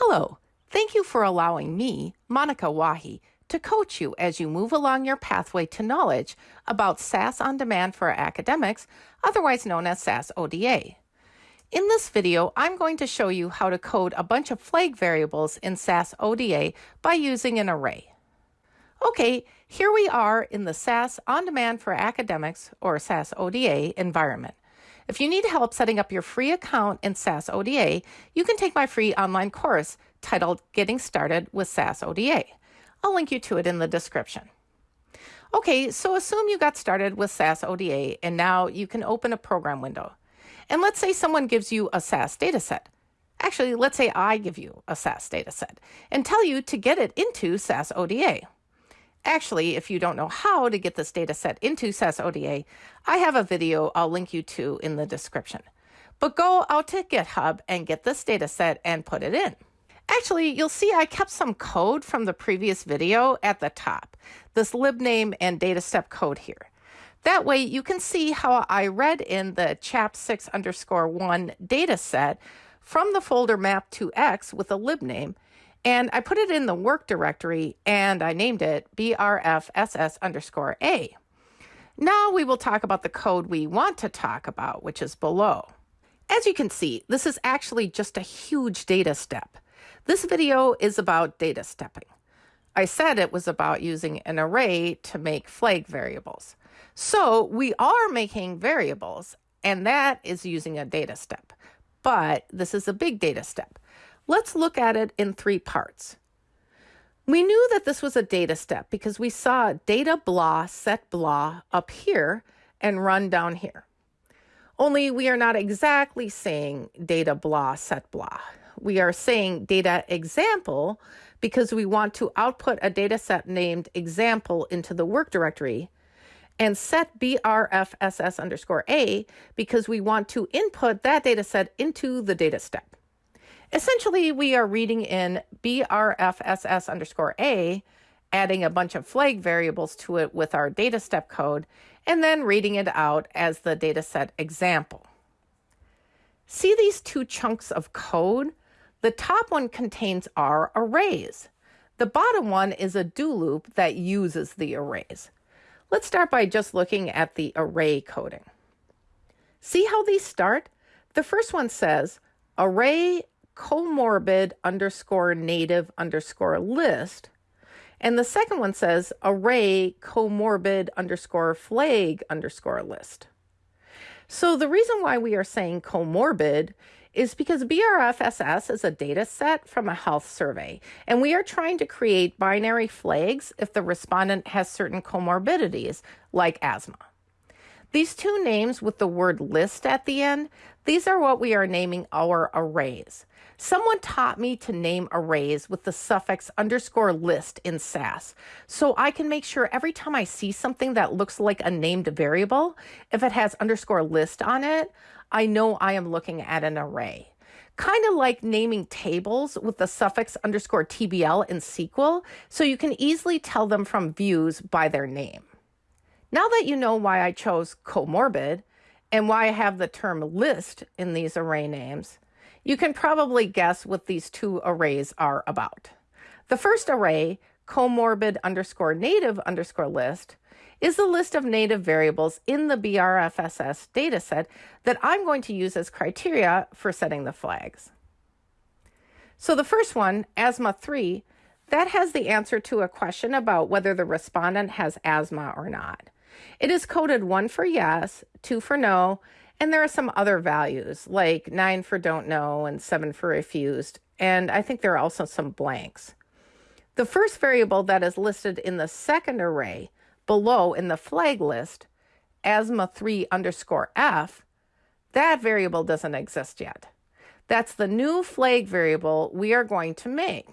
Hello. Thank you for allowing me, Monica Wahi, to coach you as you move along your pathway to knowledge about SAS on Demand for Academics, otherwise known as SAS ODA. In this video, I'm going to show you how to code a bunch of flag variables in SAS ODA by using an array. Okay, here we are in the SAS On Demand for Academics, or SAS ODA, environment. If you need help setting up your free account in SAS ODA, you can take my free online course titled Getting Started with SAS ODA. I'll link you to it in the description. Okay, so assume you got started with SAS ODA and now you can open a program window. And let's say someone gives you a SAS dataset. Actually, let's say I give you a SAS dataset and tell you to get it into SAS ODA. Actually, if you don't know how to get this data set into SAS ODA, I have a video I'll link you to in the description. But go out to GitHub and get this data set and put it in. Actually, you'll see I kept some code from the previous video at the top, this libname and data step code here. That way you can see how I read in the chap6 underscore 1 data set from the folder map to X with a libname and I put it in the work directory and I named it brfss underscore a. Now we will talk about the code we want to talk about, which is below. As you can see, this is actually just a huge data step. This video is about data stepping. I said it was about using an array to make flag variables. So we are making variables, and that is using a data step. But this is a big data step. Let's look at it in three parts. We knew that this was a data step because we saw data blah set blah up here and run down here. Only we are not exactly saying data blah set blah. We are saying data example because we want to output a data set named example into the work directory and set brfss underscore a because we want to input that data set into the data step. Essentially, we are reading in brfss underscore a, adding a bunch of flag variables to it with our data step code, and then reading it out as the dataset example. See these two chunks of code? The top one contains our arrays. The bottom one is a do loop that uses the arrays. Let's start by just looking at the array coding. See how these start? The first one says array comorbid underscore native underscore list. And the second one says array comorbid underscore flag underscore list. So the reason why we are saying comorbid is because BRFSS is a data set from a health survey, and we are trying to create binary flags if the respondent has certain comorbidities, like asthma. These two names with the word list at the end, these are what we are naming our arrays. Someone taught me to name arrays with the suffix underscore list in SAS, so I can make sure every time I see something that looks like a named variable, if it has underscore list on it, I know I am looking at an array. Kind of like naming tables with the suffix underscore TBL in SQL, so you can easily tell them from views by their name. Now that you know why I chose comorbid and why I have the term list in these array names, you can probably guess what these two arrays are about. The first array, comorbid underscore native underscore list, is the list of native variables in the BRFSS dataset that I'm going to use as criteria for setting the flags. So the first one, asthma 3, that has the answer to a question about whether the respondent has asthma or not. It is coded one for yes, two for no, and there are some other values like nine for don't know and seven for refused. And I think there are also some blanks. The first variable that is listed in the second array below in the flag list, asthma3 underscore f, that variable doesn't exist yet. That's the new flag variable we are going to make.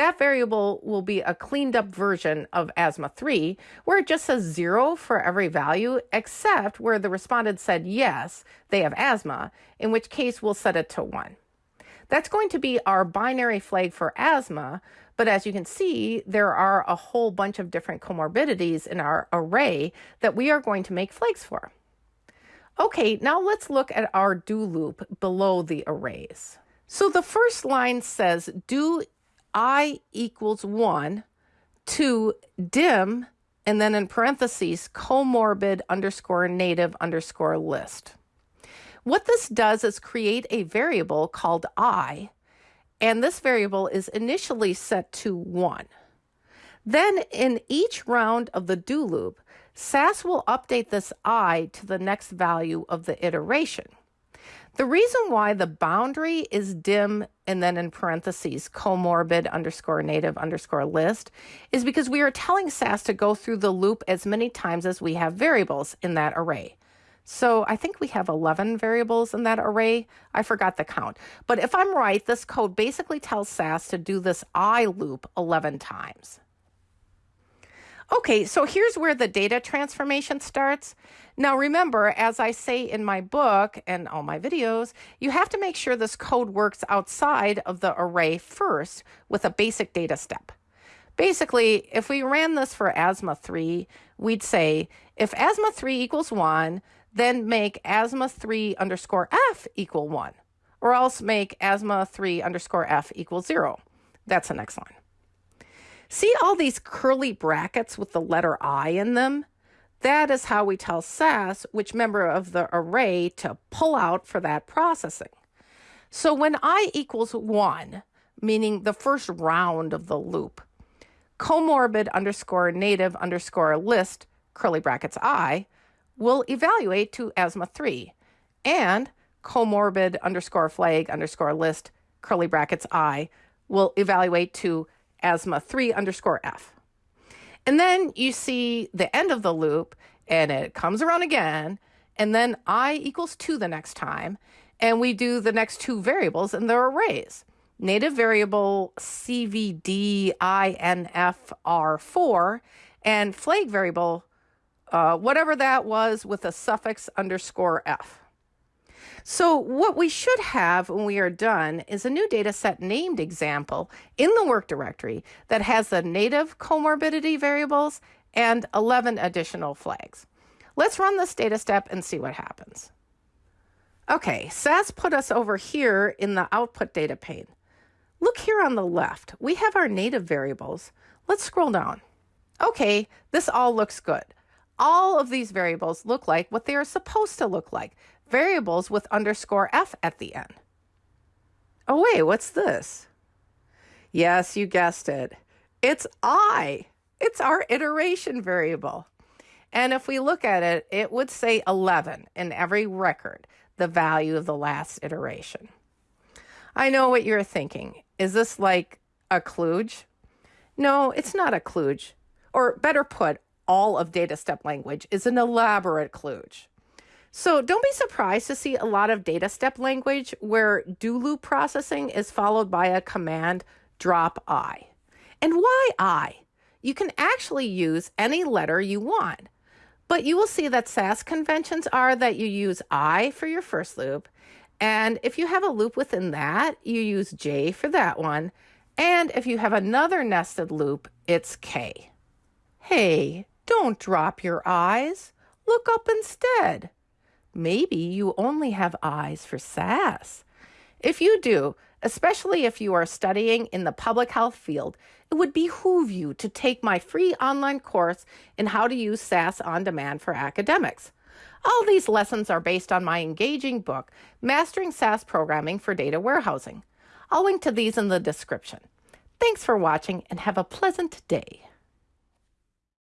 That variable will be a cleaned up version of asthma 3, where it just says zero for every value, except where the respondent said yes, they have asthma, in which case we'll set it to 1. That's going to be our binary flag for asthma, but as you can see, there are a whole bunch of different comorbidities in our array that we are going to make flags for. Okay, now let's look at our do loop below the arrays. So the first line says do i equals 1 to dim and then in parentheses comorbid underscore native underscore list. What this does is create a variable called i, and this variable is initially set to 1. Then in each round of the do loop, SAS will update this i to the next value of the iteration. The reason why the boundary is dim and then in parentheses comorbid underscore native underscore list is because we are telling SAS to go through the loop as many times as we have variables in that array. So I think we have 11 variables in that array. I forgot the count. But if I'm right, this code basically tells SAS to do this I loop 11 times. Okay, so here's where the data transformation starts. Now remember, as I say in my book and all my videos, you have to make sure this code works outside of the array first with a basic data step. Basically, if we ran this for asthma3, we'd say if asthma3 equals 1, then make asthma3 underscore F equal 1, or else make asthma3 underscore F equal 0. That's the next line. See all these curly brackets with the letter I in them? That is how we tell SAS which member of the array to pull out for that processing. So when I equals 1, meaning the first round of the loop, comorbid underscore native underscore list, curly brackets I, will evaluate to asthma 3, and comorbid underscore flag underscore list, curly brackets I, will evaluate to asthma 3 underscore F. And then you see the end of the loop and it comes around again. And then I equals 2 the next time. And we do the next two variables and they're arrays. Native variable CVDINFR4 and flag variable, uh, whatever that was with a suffix underscore F. So what we should have when we are done is a new data set named example in the work directory that has the native comorbidity variables and 11 additional flags. Let's run this data step and see what happens. Okay, SAS put us over here in the output data pane. Look here on the left, we have our native variables. Let's scroll down. Okay, this all looks good. All of these variables look like what they are supposed to look like variables with underscore f at the end. Oh, wait, what's this? Yes, you guessed it. It's i. It's our iteration variable. And if we look at it, it would say 11 in every record, the value of the last iteration. I know what you're thinking. Is this like a kludge? No, it's not a kludge. Or better put, all of data step language is an elaborate kludge. So don't be surprised to see a lot of data step language where do loop processing is followed by a command drop i. And why i? You can actually use any letter you want. But you will see that SAS conventions are that you use I for your first loop. And if you have a loop within that, you use J for that one. And if you have another nested loop, it's K. Hey, don't drop your eyes. Look up instead. Maybe you only have eyes for SAS. If you do, especially if you are studying in the public health field, it would behoove you to take my free online course in how to use SAS on demand for academics. All these lessons are based on my engaging book, Mastering SAS Programming for Data Warehousing. I'll link to these in the description. Thanks for watching and have a pleasant day.